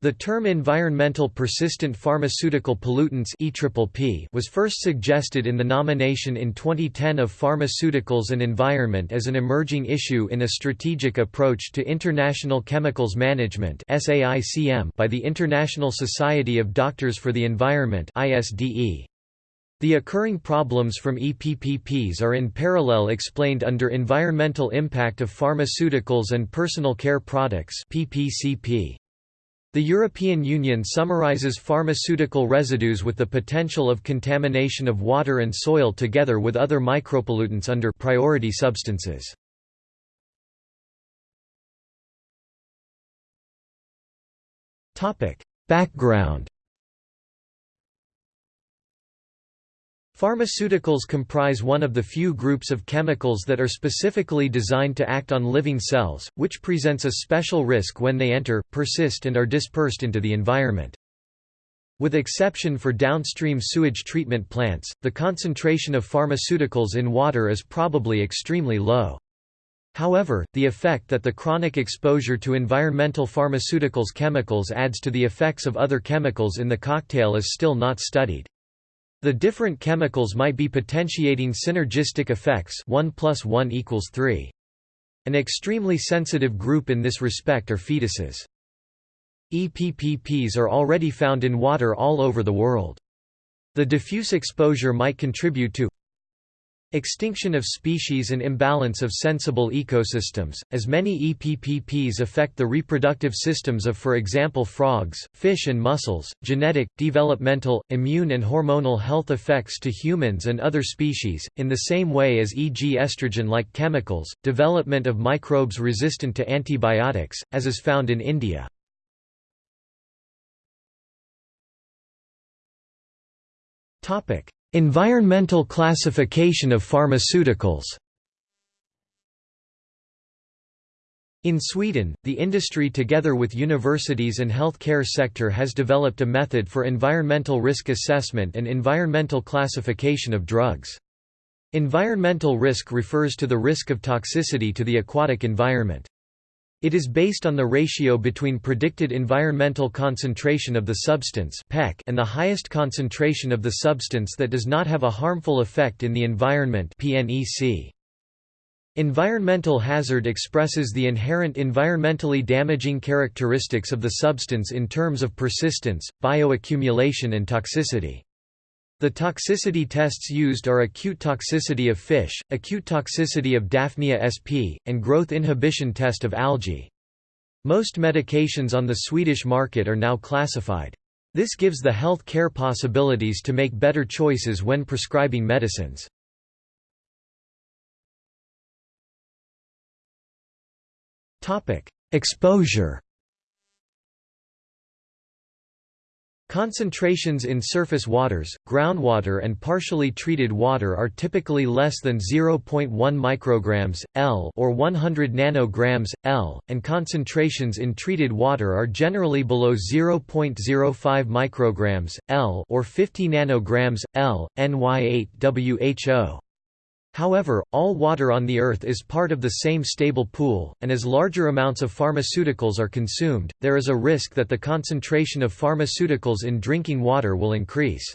The term environmental persistent pharmaceutical pollutants was first suggested in the nomination in 2010 of Pharmaceuticals and Environment as an emerging issue in a strategic approach to international chemicals management by the International Society of Doctors for the Environment The occurring problems from EPPPs are in parallel explained under Environmental Impact of Pharmaceuticals and Personal Care Products PPCP. The European Union summarizes pharmaceutical residues with the potential of contamination of water and soil together with other micropollutants under priority substances. Background Pharmaceuticals comprise one of the few groups of chemicals that are specifically designed to act on living cells, which presents a special risk when they enter, persist and are dispersed into the environment. With exception for downstream sewage treatment plants, the concentration of pharmaceuticals in water is probably extremely low. However, the effect that the chronic exposure to environmental pharmaceuticals chemicals adds to the effects of other chemicals in the cocktail is still not studied. The different chemicals might be potentiating synergistic effects 1 plus 1 equals 3. An extremely sensitive group in this respect are fetuses. EPPPs are already found in water all over the world. The diffuse exposure might contribute to Extinction of species and imbalance of sensible ecosystems, as many EPPPs affect the reproductive systems of for example frogs, fish and mussels, genetic, developmental, immune and hormonal health effects to humans and other species, in the same way as e.g. estrogen-like chemicals, development of microbes resistant to antibiotics, as is found in India. Topic Environmental classification of pharmaceuticals In Sweden, the industry together with universities and health care sector has developed a method for environmental risk assessment and environmental classification of drugs. Environmental risk refers to the risk of toxicity to the aquatic environment. It is based on the ratio between predicted environmental concentration of the substance and the highest concentration of the substance that does not have a harmful effect in the environment Environmental hazard expresses the inherent environmentally damaging characteristics of the substance in terms of persistence, bioaccumulation and toxicity. The toxicity tests used are acute toxicity of fish, acute toxicity of Daphnia sp, and growth inhibition test of algae. Most medications on the Swedish market are now classified. This gives the health care possibilities to make better choices when prescribing medicines. Exposure Concentrations in surface waters, groundwater and partially treated water are typically less than 0.1 micrograms L or 100 nanograms L, and concentrations in treated water are generally below 0.05 micrograms L or 50 nanograms L. NY8 WHO However, all water on the Earth is part of the same stable pool, and as larger amounts of pharmaceuticals are consumed, there is a risk that the concentration of pharmaceuticals in drinking water will increase.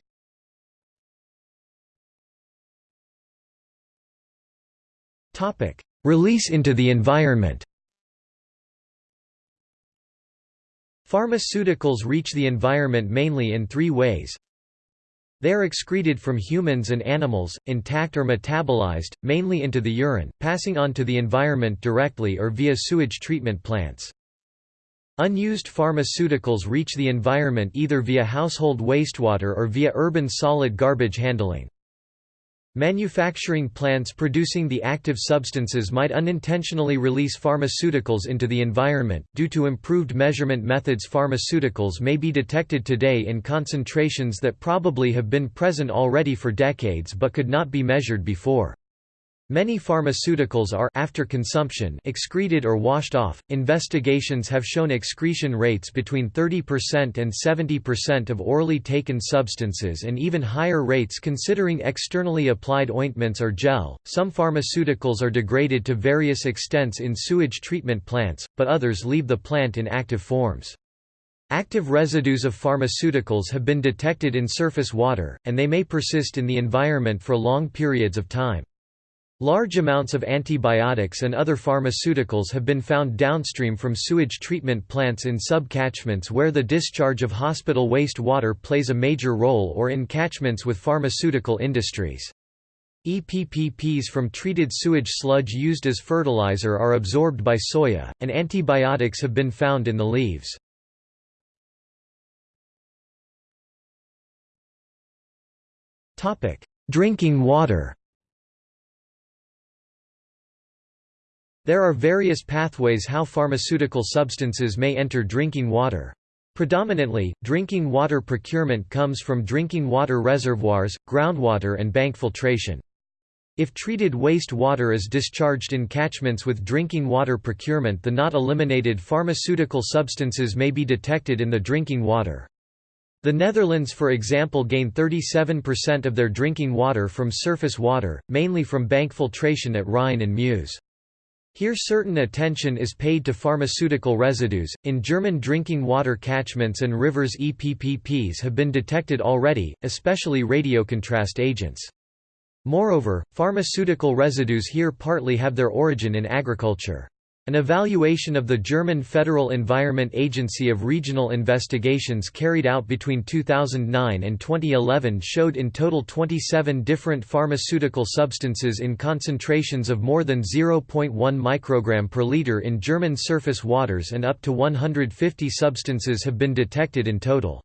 Release into the environment Pharmaceuticals reach the environment mainly in three ways they are excreted from humans and animals, intact or metabolized, mainly into the urine, passing on to the environment directly or via sewage treatment plants. Unused pharmaceuticals reach the environment either via household wastewater or via urban solid garbage handling. Manufacturing plants producing the active substances might unintentionally release pharmaceuticals into the environment. Due to improved measurement methods, pharmaceuticals may be detected today in concentrations that probably have been present already for decades but could not be measured before. Many pharmaceuticals are after consumption excreted or washed off. Investigations have shown excretion rates between 30% and 70% of orally taken substances and even higher rates considering externally applied ointments or gel. Some pharmaceuticals are degraded to various extents in sewage treatment plants, but others leave the plant in active forms. Active residues of pharmaceuticals have been detected in surface water, and they may persist in the environment for long periods of time. Large amounts of antibiotics and other pharmaceuticals have been found downstream from sewage treatment plants in sub-catchments where the discharge of hospital waste water plays a major role or in catchments with pharmaceutical industries. EPPPs from treated sewage sludge used as fertilizer are absorbed by soya, and antibiotics have been found in the leaves. Drinking water There are various pathways how pharmaceutical substances may enter drinking water. Predominantly, drinking water procurement comes from drinking water reservoirs, groundwater and bank filtration. If treated waste water is discharged in catchments with drinking water procurement the not eliminated pharmaceutical substances may be detected in the drinking water. The Netherlands for example gain 37% of their drinking water from surface water, mainly from bank filtration at Rhine and Meuse. Here certain attention is paid to pharmaceutical residues. In German drinking water catchments and rivers EPPPs have been detected already, especially radiocontrast agents. Moreover, pharmaceutical residues here partly have their origin in agriculture. An evaluation of the German Federal Environment Agency of regional investigations carried out between 2009 and 2011 showed in total 27 different pharmaceutical substances in concentrations of more than 0.1 microgram per liter in German surface waters and up to 150 substances have been detected in total.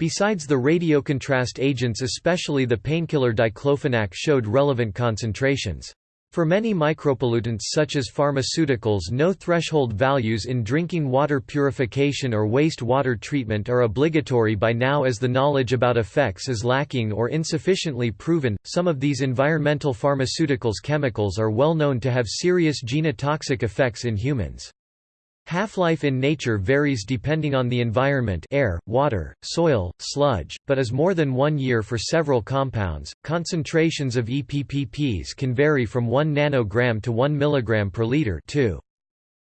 Besides the radiocontrast agents especially the painkiller diclofenac showed relevant concentrations. For many micropollutants such as pharmaceuticals no threshold values in drinking water purification or waste water treatment are obligatory by now as the knowledge about effects is lacking or insufficiently proven. Some of these environmental pharmaceuticals chemicals are well known to have serious genotoxic effects in humans. Half-life in nature varies depending on the environment air, water, soil, sludge, but is more than one year for several compounds. Concentrations of EPPPs can vary from 1 nanogram to 1 mg per liter 2.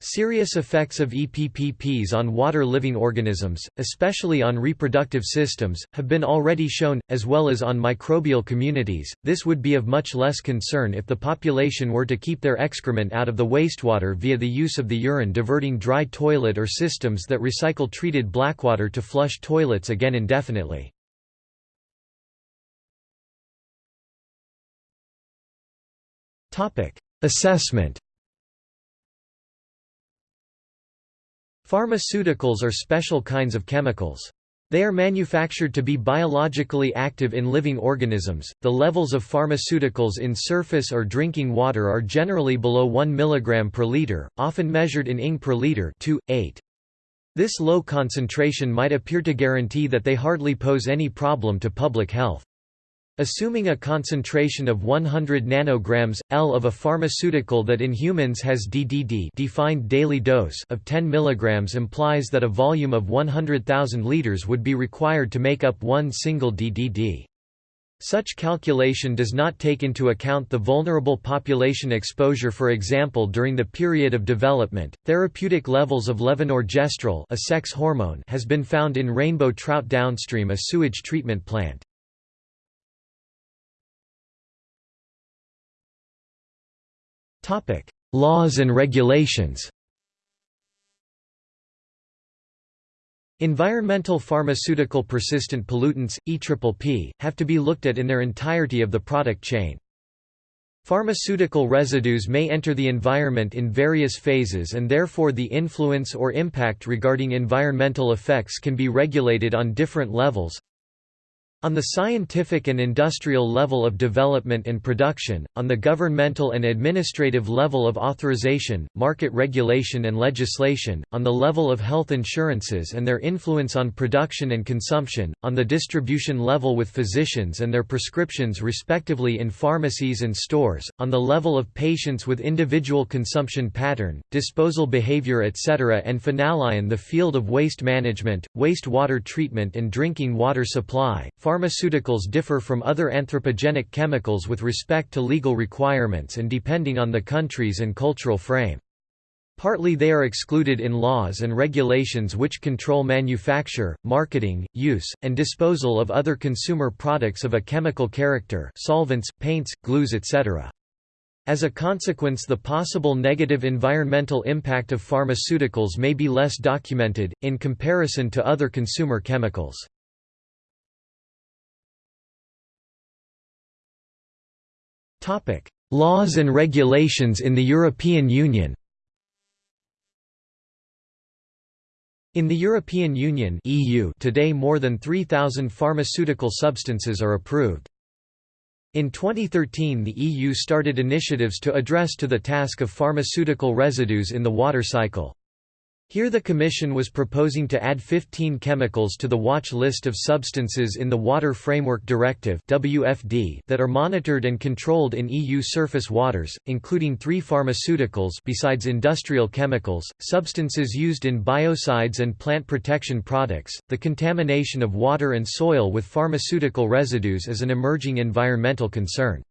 Serious effects of EPPPs on water living organisms, especially on reproductive systems, have been already shown, as well as on microbial communities. This would be of much less concern if the population were to keep their excrement out of the wastewater via the use of the urine diverting dry toilet or systems that recycle treated blackwater to flush toilets again indefinitely. Assessment Pharmaceuticals are special kinds of chemicals. They are manufactured to be biologically active in living organisms. The levels of pharmaceuticals in surface or drinking water are generally below 1 mg per liter, often measured in Ing per liter 2, 8. This low concentration might appear to guarantee that they hardly pose any problem to public health. Assuming a concentration of 100 nanograms L of a pharmaceutical that in humans has DDD defined daily dose of 10 mg implies that a volume of 100,000 liters would be required to make up one single DDD. Such calculation does not take into account the vulnerable population exposure for example during the period of development. Therapeutic levels of levonorgestrel, a sex hormone, has been found in rainbow trout downstream a sewage treatment plant. Laws and regulations Environmental pharmaceutical persistent pollutants, EPPP, have to be looked at in their entirety of the product chain. Pharmaceutical residues may enter the environment in various phases and therefore the influence or impact regarding environmental effects can be regulated on different levels. On the scientific and industrial level of development and production, on the governmental and administrative level of authorization, market regulation and legislation, on the level of health insurances and their influence on production and consumption, on the distribution level with physicians and their prescriptions respectively in pharmacies and stores, on the level of patients with individual consumption pattern, disposal behavior etc. and finally in the field of waste management, wastewater treatment and drinking water supply, Pharmaceuticals differ from other anthropogenic chemicals with respect to legal requirements and depending on the countries and cultural frame. Partly they are excluded in laws and regulations which control manufacture, marketing, use, and disposal of other consumer products of a chemical character solvents, paints, glues etc. As a consequence the possible negative environmental impact of pharmaceuticals may be less documented, in comparison to other consumer chemicals. Laws and regulations in the European Union In the European Union (EU) today more than 3000 pharmaceutical substances are approved. In 2013 the EU started initiatives to address to the task of pharmaceutical residues in the water cycle. Here the Commission was proposing to add 15 chemicals to the watch list of substances in the Water Framework Directive that are monitored and controlled in EU surface waters, including three pharmaceuticals besides industrial chemicals, substances used in biocides and plant protection products. The contamination of water and soil with pharmaceutical residues is an emerging environmental concern.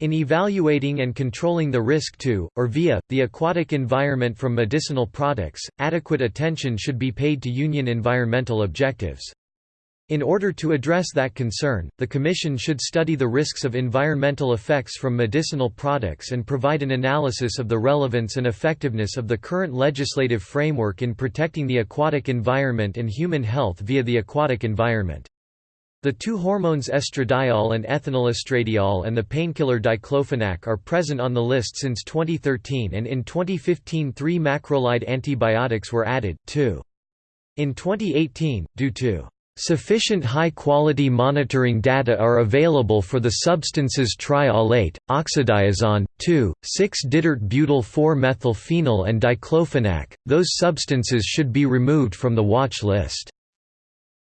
In evaluating and controlling the risk to, or via, the aquatic environment from medicinal products, adequate attention should be paid to Union environmental objectives. In order to address that concern, the Commission should study the risks of environmental effects from medicinal products and provide an analysis of the relevance and effectiveness of the current legislative framework in protecting the aquatic environment and human health via the aquatic environment. The two hormones estradiol and ethinylestradiol and the painkiller diclofenac are present on the list since 2013 and in 2015 three macrolide antibiotics were added, too. In 2018, due to Sufficient high-quality monitoring data are available for the substances triallate, oxadiazon, 2,6-ditert-butyl-4-methylphenol and diclofenac, those substances should be removed from the watch list.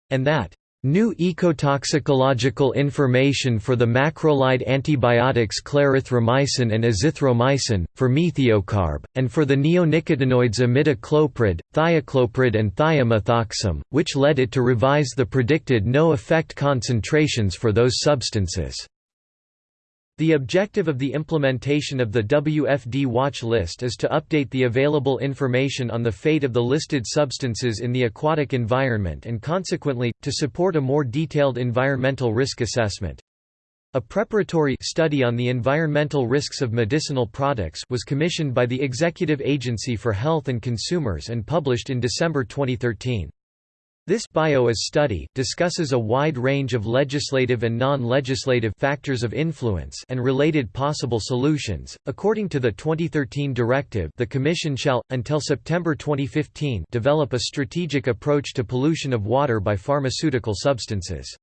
And that New ecotoxicological information for the macrolide antibiotics clarithromycin and azithromycin, for methiocarb, and for the neonicotinoids imidacloprid, thiacloprid and thiamethoxam, which led it to revise the predicted no-effect concentrations for those substances. The objective of the implementation of the WFD watch list is to update the available information on the fate of the listed substances in the aquatic environment and consequently, to support a more detailed environmental risk assessment. A preparatory study on the environmental risks of medicinal products was commissioned by the Executive Agency for Health and Consumers and published in December 2013. This BIO IS study discusses a wide range of legislative and non-legislative factors of influence and related possible solutions. According to the 2013 directive, the Commission shall until September 2015 develop a strategic approach to pollution of water by pharmaceutical substances.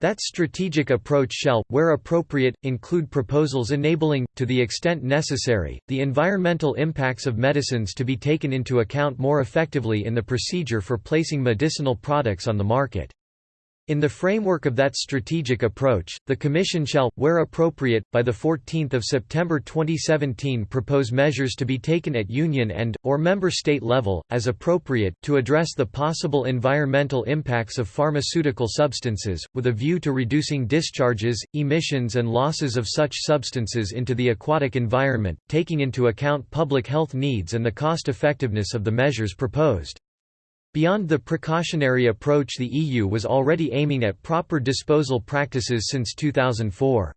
That strategic approach shall, where appropriate, include proposals enabling, to the extent necessary, the environmental impacts of medicines to be taken into account more effectively in the procedure for placing medicinal products on the market. In the framework of that strategic approach, the Commission shall, where appropriate, by 14 September 2017 propose measures to be taken at Union and, or Member State level, as appropriate, to address the possible environmental impacts of pharmaceutical substances, with a view to reducing discharges, emissions and losses of such substances into the aquatic environment, taking into account public health needs and the cost-effectiveness of the measures proposed. Beyond the precautionary approach the EU was already aiming at proper disposal practices since 2004.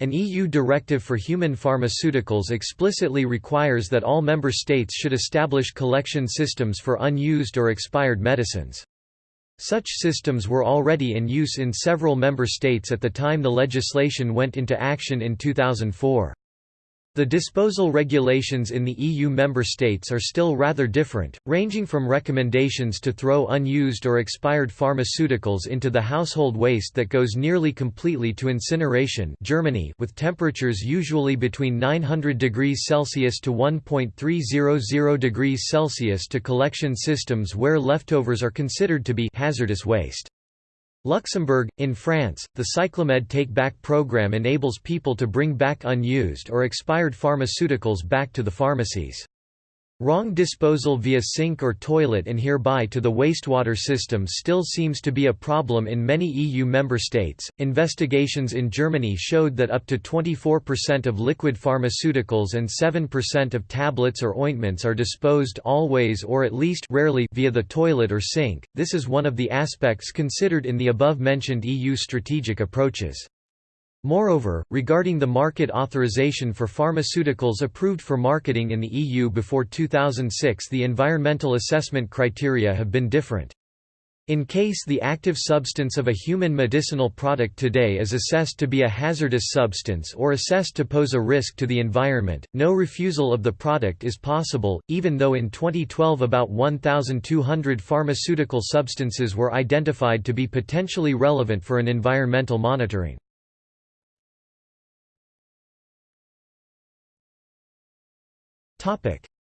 An EU directive for human pharmaceuticals explicitly requires that all member states should establish collection systems for unused or expired medicines. Such systems were already in use in several member states at the time the legislation went into action in 2004. The disposal regulations in the EU member states are still rather different, ranging from recommendations to throw unused or expired pharmaceuticals into the household waste that goes nearly completely to incineration Germany with temperatures usually between 900 degrees Celsius to 1.300 degrees Celsius to collection systems where leftovers are considered to be hazardous waste. Luxembourg, in France, the Cyclamed Take Back program enables people to bring back unused or expired pharmaceuticals back to the pharmacies. Wrong disposal via sink or toilet and hereby to the wastewater system still seems to be a problem in many EU member states. Investigations in Germany showed that up to 24% of liquid pharmaceuticals and 7% of tablets or ointments are disposed always or at least rarely via the toilet or sink. This is one of the aspects considered in the above mentioned EU strategic approaches. Moreover, regarding the market authorization for pharmaceuticals approved for marketing in the EU before 2006 the environmental assessment criteria have been different. In case the active substance of a human medicinal product today is assessed to be a hazardous substance or assessed to pose a risk to the environment, no refusal of the product is possible, even though in 2012 about 1,200 pharmaceutical substances were identified to be potentially relevant for an environmental monitoring.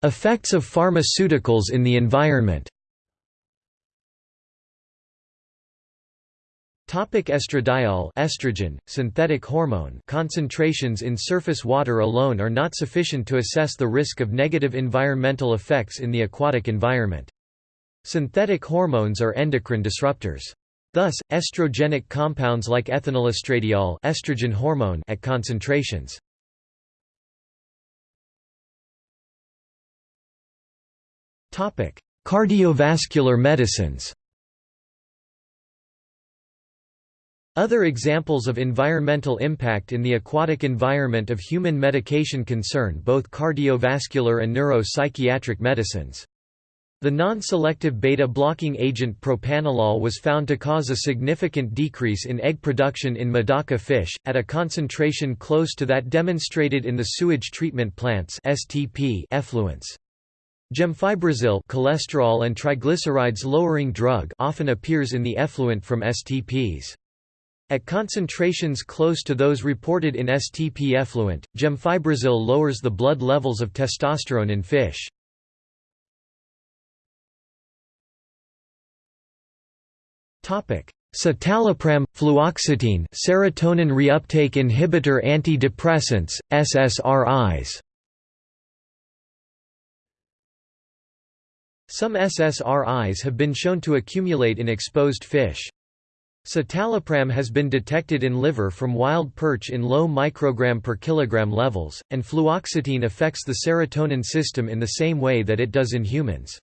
Effects of pharmaceuticals in the environment Estradiol estrogen, synthetic hormone concentrations in surface water alone are not sufficient to assess the risk of negative environmental effects in the aquatic environment. Synthetic hormones are endocrine disruptors. Thus, estrogenic compounds like ethinylestradiol estrogen hormone at concentrations Cardiovascular medicines Other examples of environmental impact in the aquatic environment of human medication concern both cardiovascular and neuropsychiatric medicines. The non-selective beta-blocking agent propranolol was found to cause a significant decrease in egg production in Medaka fish, at a concentration close to that demonstrated in the sewage treatment plants effluents. Gemfibrozil cholesterol and triglycerides lowering drug often appears in the effluent from STPs. At concentrations close to those reported in STP effluent, gemfibrozil lowers the blood levels of testosterone in fish. Citalopram, fluoxetine serotonin reuptake inhibitor antidepressants, SSRIs Some SSRIs have been shown to accumulate in exposed fish. Citalopram has been detected in liver from wild perch in low microgram per kilogram levels, and fluoxetine affects the serotonin system in the same way that it does in humans.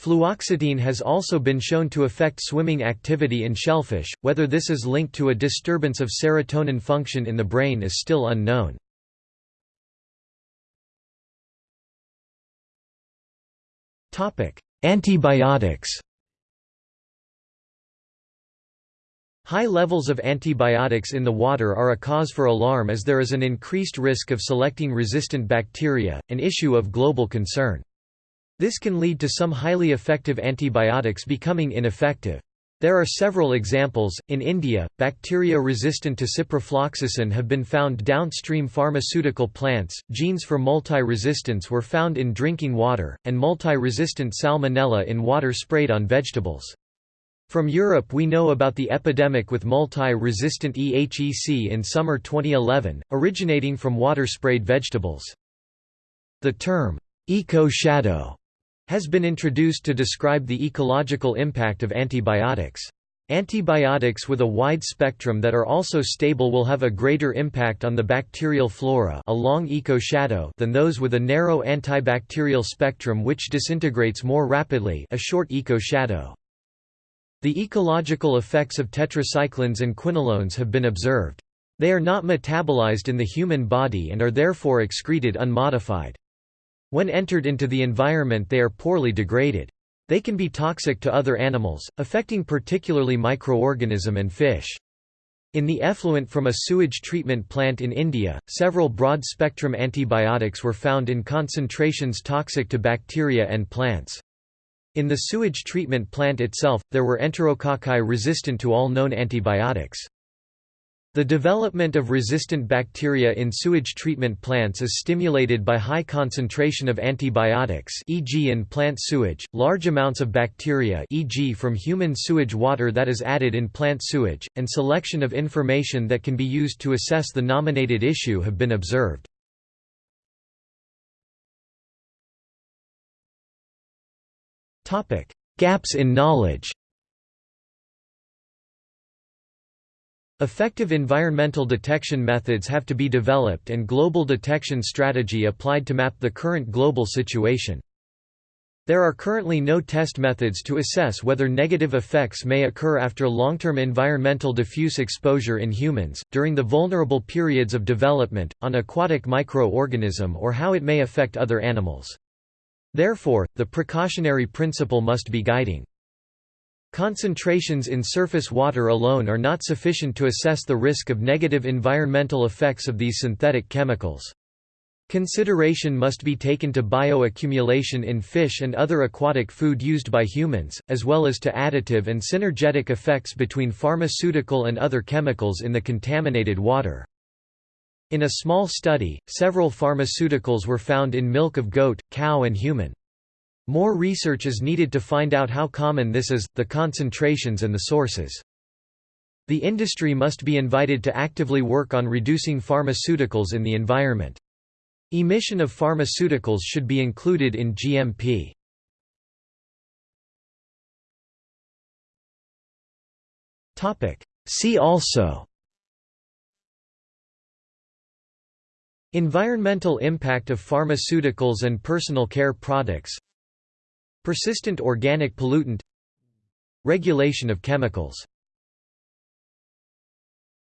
Fluoxetine has also been shown to affect swimming activity in shellfish, whether this is linked to a disturbance of serotonin function in the brain is still unknown. Antibiotics High levels of antibiotics in the water are a cause for alarm as there is an increased risk of selecting resistant bacteria, an issue of global concern. This can lead to some highly effective antibiotics becoming ineffective. There are several examples. In India, bacteria resistant to ciprofloxacin have been found downstream pharmaceutical plants. Genes for multi-resistance were found in drinking water, and multi-resistant salmonella in water sprayed on vegetables. From Europe we know about the epidemic with multi-resistant EHEC in summer 2011, originating from water-sprayed vegetables. The term, eco-shadow has been introduced to describe the ecological impact of antibiotics. Antibiotics with a wide spectrum that are also stable will have a greater impact on the bacterial flora a long eco-shadow than those with a narrow antibacterial spectrum which disintegrates more rapidly a short eco-shadow. The ecological effects of tetracyclines and quinolones have been observed. They are not metabolized in the human body and are therefore excreted unmodified. When entered into the environment they are poorly degraded. They can be toxic to other animals, affecting particularly microorganism and fish. In the effluent from a sewage treatment plant in India, several broad-spectrum antibiotics were found in concentrations toxic to bacteria and plants. In the sewage treatment plant itself, there were enterococci resistant to all known antibiotics. The development of resistant bacteria in sewage treatment plants is stimulated by high concentration of antibiotics e.g. in plant sewage, large amounts of bacteria e.g. from human sewage water that is added in plant sewage, and selection of information that can be used to assess the nominated issue have been observed. Gaps in knowledge Effective environmental detection methods have to be developed and global detection strategy applied to map the current global situation. There are currently no test methods to assess whether negative effects may occur after long-term environmental diffuse exposure in humans, during the vulnerable periods of development, on aquatic microorganism or how it may affect other animals. Therefore, the precautionary principle must be guiding. Concentrations in surface water alone are not sufficient to assess the risk of negative environmental effects of these synthetic chemicals. Consideration must be taken to bioaccumulation in fish and other aquatic food used by humans, as well as to additive and synergetic effects between pharmaceutical and other chemicals in the contaminated water. In a small study, several pharmaceuticals were found in milk of goat, cow and human. More research is needed to find out how common this is, the concentrations and the sources. The industry must be invited to actively work on reducing pharmaceuticals in the environment. Emission of pharmaceuticals should be included in GMP. See also Environmental impact of pharmaceuticals and personal care products Persistent organic pollutant. Regulation of chemicals